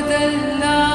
dell'anima.